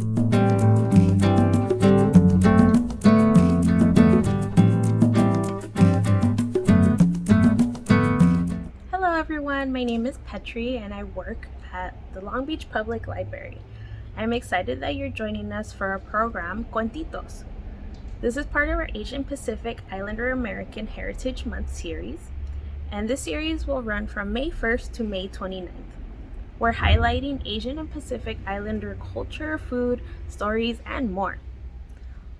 Hello everyone, my name is Petri and I work at the Long Beach Public Library. I'm excited that you're joining us for our program Cuentitos. This is part of our Asian Pacific Islander American Heritage Month series, and this series will run from May 1st to May 29th. We're highlighting Asian and Pacific Islander culture, food, stories, and more.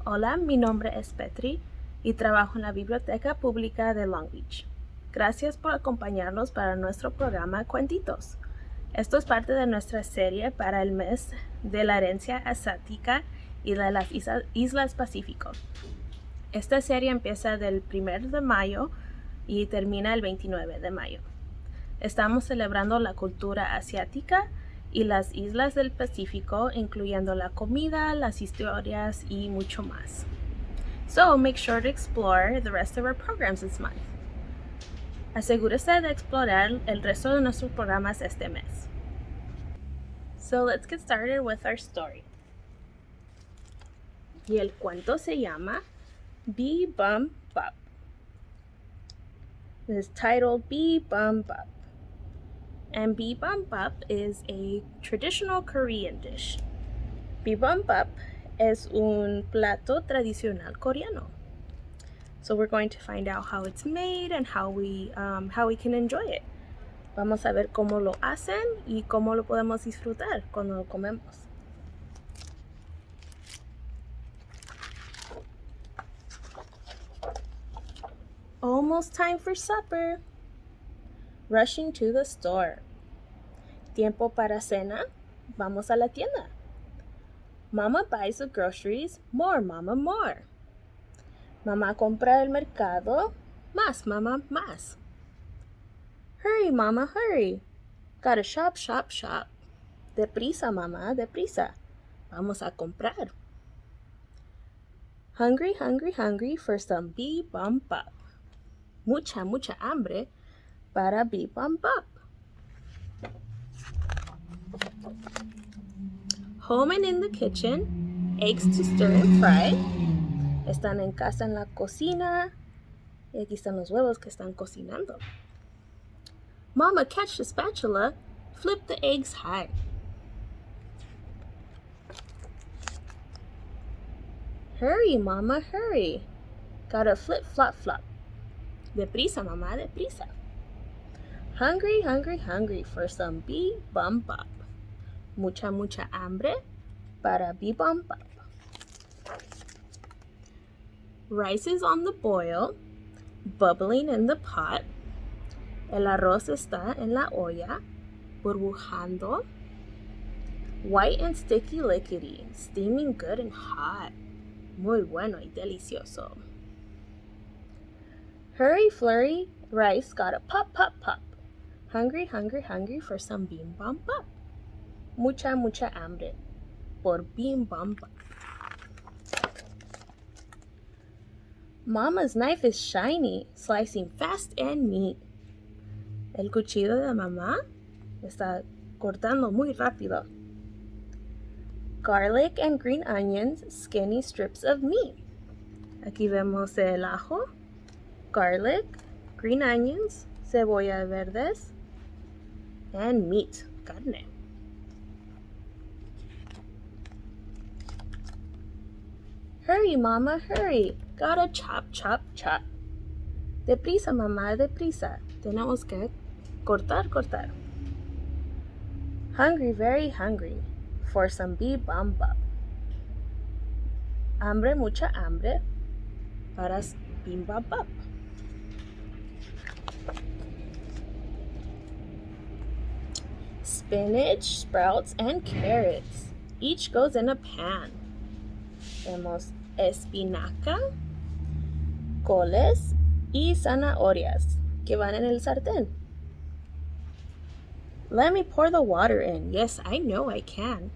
Hola, mi nombre es Petri y trabajo en la Biblioteca Pública de Long Beach. Gracias por acompañarnos para nuestro programa Cuentitos. Esto es parte de nuestra serie para el mes de la herencia asiática y de las Islas Pacífico. Esta serie empieza del 1 de mayo y termina el 29 de mayo. Estamos celebrando la cultura asiática y las islas del Pacífico, incluyendo la comida, las historias y mucho más. So make sure to explore the rest of our programs this month. Asegúrese de explorar el resto de nuestros programas este mes. So let's get started with our story. Y el cuento se llama Bee Bum Bop. It's titled Bee Bum Bop. And Bop is a traditional Korean dish. Bibimbap es un plato tradicional coreano. So we're going to find out how it's made and how we, um, how we can enjoy it. Vamos a ver cómo lo hacen y cómo lo podemos disfrutar cuando lo comemos. Almost time for supper. Rushing to the store. Tiempo para cena. Vamos a la tienda. Mama buys the groceries. More, mama, more. Mamá compra el mercado. Más, mamá, más. Hurry, mama, hurry. Gotta shop, shop, shop. Deprisa, mamá, deprisa. Vamos a comprar. Hungry, hungry, hungry for some bee bum bop. Mucha, mucha hambre para bee-bim bop. Home and in the kitchen, eggs to stir and fry. Están en casa en la cocina. Y aquí están los huevos que están cocinando. Mama, catch the spatula. Flip the eggs high. Hurry, Mama, hurry. Gotta flip, flop, flop. Deprisa, Mama, deprisa. Hungry, hungry, hungry for some bop. Mucha, mucha hambre para bop. Rice is on the boil, bubbling in the pot. El arroz está en la olla, burbujando. White and sticky liquidy, steaming good and hot. Muy bueno y delicioso. Hurry, flurry, rice got a pop, pop, pop. Hungry, hungry, hungry for some bim bam bop. Mucha, mucha hambre por bim bam bop. Mama's knife is shiny, slicing fast and neat. El cuchillo de mamá está cortando muy rápido. Garlic and green onions, skinny strips of meat. Aquí vemos el ajo, garlic, green onions, cebolla verdes, and meat, carne. Hurry, mama, hurry. Gotta chop, chop, chop. Deprisa, mamá, deprisa. Tenemos que cortar, cortar. Hungry, very hungry for some bop. Hambre, mucha hambre para bim bum bop. Spinach, sprouts, and carrots. Each goes in a pan. Tenemos espinaca, coles y zanahorias que van en el sartén. Let me pour the water in. Yes, I know I can.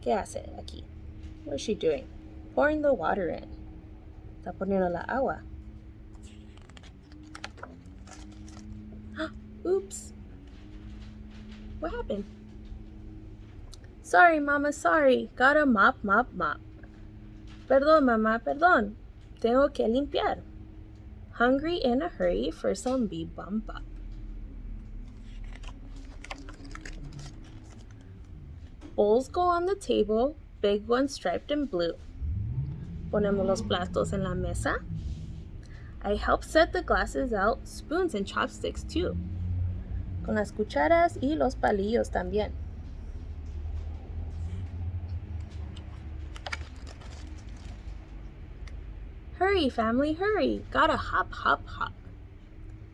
¿Qué hace aquí? What is she doing? Pouring the water in. Está poniendo la agua. Oops. What happened? Sorry, mama, sorry. Gotta mop, mop, mop. Perdón, mamá, perdón. Tengo que limpiar. Hungry in a hurry for some bibimbap. Bowls go on the table, big ones striped in blue. Ponemos los platos en la mesa. I help set the glasses out, spoons and chopsticks too. Con las cucharas y los palillos también. Hurry, family, hurry. Gotta hop, hop, hop.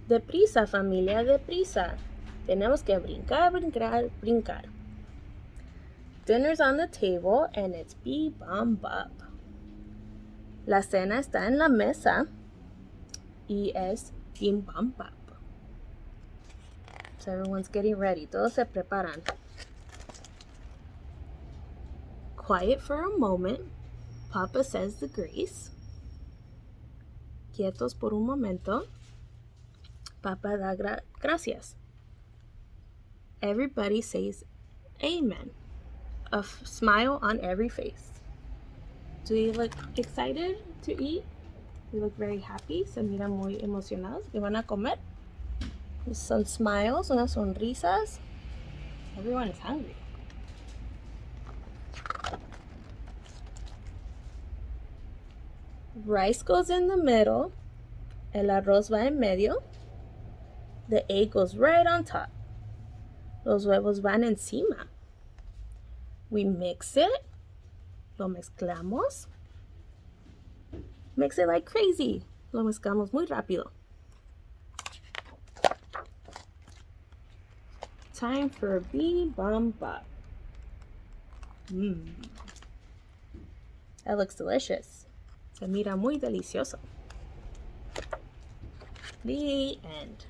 Deprisa, familia, deprisa. Tenemos que brincar, brincar, brincar. Dinner's on the table and it's bibimbap. La cena está en la mesa y es bibimbap. So everyone's getting ready. Todos se preparan. Quiet for a moment. Papa says the grace quietos por un momento. Papa da gra gracias. Everybody says amen. A smile on every face. Do you look excited to eat? You look very happy. Se miran muy emocionados. ¿Que van a comer? Some smiles, unas sonrisas. Everyone is hungry. rice goes in the middle, el arroz va en medio, the egg goes right on top, los huevos van encima. We mix it, lo mezclamos, mix it like crazy, lo mezclamos muy rápido. Time for bee bibimbap. Mmm. That looks delicious. Se mira muy delicioso. The end.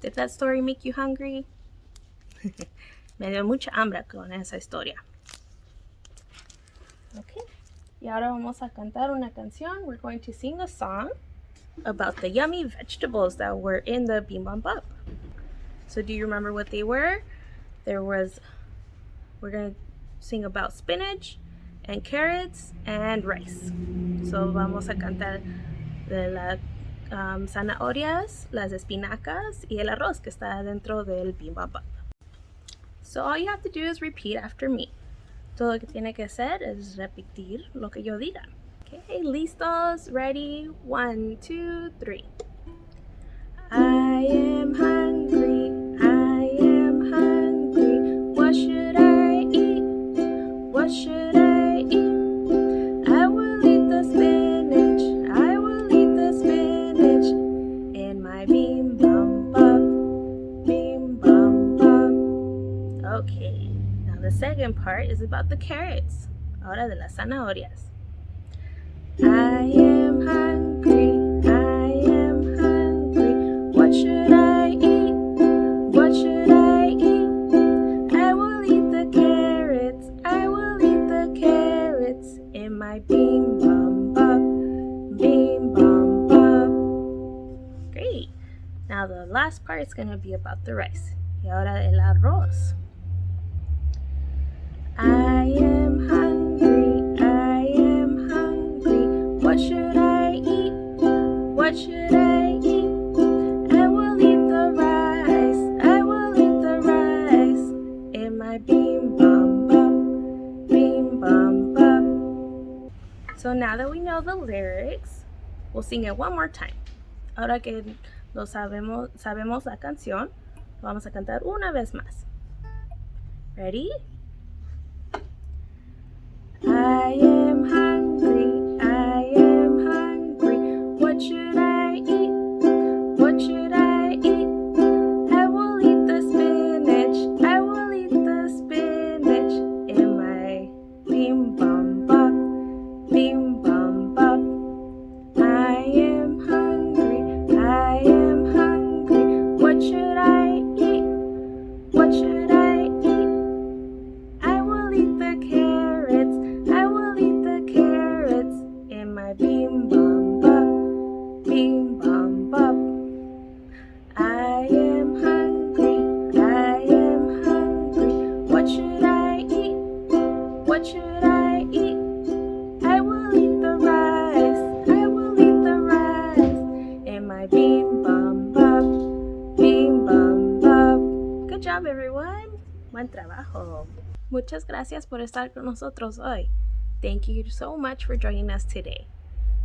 Did that story make you hungry? Me dio mucha hambre con esa historia. Okay. Y ahora vamos a cantar una canción. We're going to sing a song about the yummy vegetables that were in the bibimbap. So do you remember what they were? There was we're to sing about spinach and carrots and rice. So vamos a cantar de las um, zanahorias, las espinacas y el arroz que está dentro del bibimbap. So all you have to do is repeat after me. Todo lo que tiene que hacer es repetir lo que yo diga. Okay, listos, ready, one, two, three. I am hungry, I am hungry, what should I eat? what should I eat? I will eat the spinach. I will eat the spinach in my bibimbap. Beam bum bum. Okay, now the second part is about the carrots. Ahora de las zanahorias. Now the last part is going to be about the rice. Y ahora el arroz. I am hungry, I am hungry. What should I eat? What should I eat? I will eat the rice, I will eat the rice in my beam bum bum, beam bum so now that we know the lyrics, we'll sing it one more time. Ahora que lo sabemos, sabemos la canción, vamos a cantar una vez más. Ready? Muchas gracias por estar con nosotros hoy. Thank you so much for joining us today.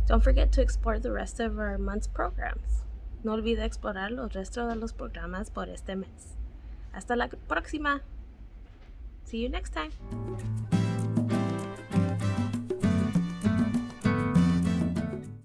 Don't forget to explore the rest of our month's programs. No olvide explorar los restos de los programas por este mes. Hasta la próxima. See you next time.